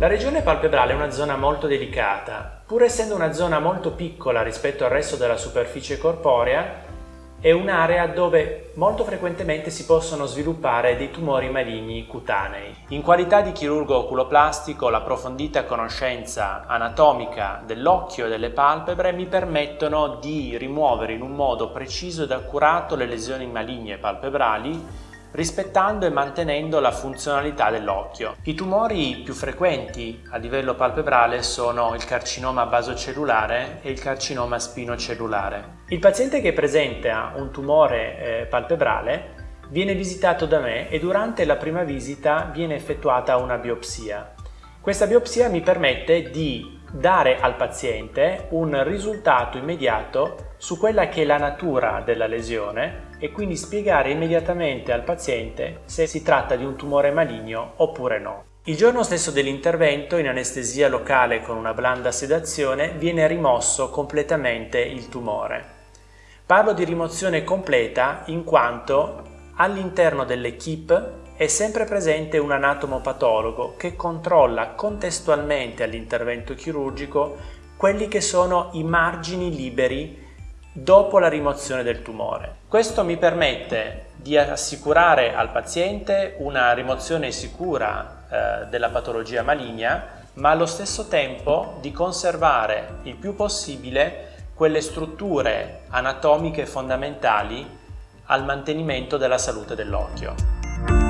La regione palpebrale è una zona molto delicata. Pur essendo una zona molto piccola rispetto al resto della superficie corporea, è un'area dove molto frequentemente si possono sviluppare dei tumori maligni cutanei. In qualità di chirurgo oculoplastico, l'approfondita conoscenza anatomica dell'occhio e delle palpebre mi permettono di rimuovere in un modo preciso ed accurato le lesioni maligne palpebrali rispettando e mantenendo la funzionalità dell'occhio. I tumori più frequenti a livello palpebrale sono il carcinoma basocellulare e il carcinoma spinocellulare. Il paziente che presenta un tumore eh, palpebrale viene visitato da me e durante la prima visita viene effettuata una biopsia. Questa biopsia mi permette di dare al paziente un risultato immediato su quella che è la natura della lesione e quindi spiegare immediatamente al paziente se si tratta di un tumore maligno oppure no. Il giorno stesso dell'intervento, in anestesia locale con una blanda sedazione, viene rimosso completamente il tumore. Parlo di rimozione completa in quanto all'interno dell'equipe è sempre presente un anatomopatologo che controlla contestualmente all'intervento chirurgico quelli che sono i margini liberi dopo la rimozione del tumore. Questo mi permette di assicurare al paziente una rimozione sicura eh, della patologia maligna, ma allo stesso tempo di conservare il più possibile quelle strutture anatomiche fondamentali al mantenimento della salute dell'occhio.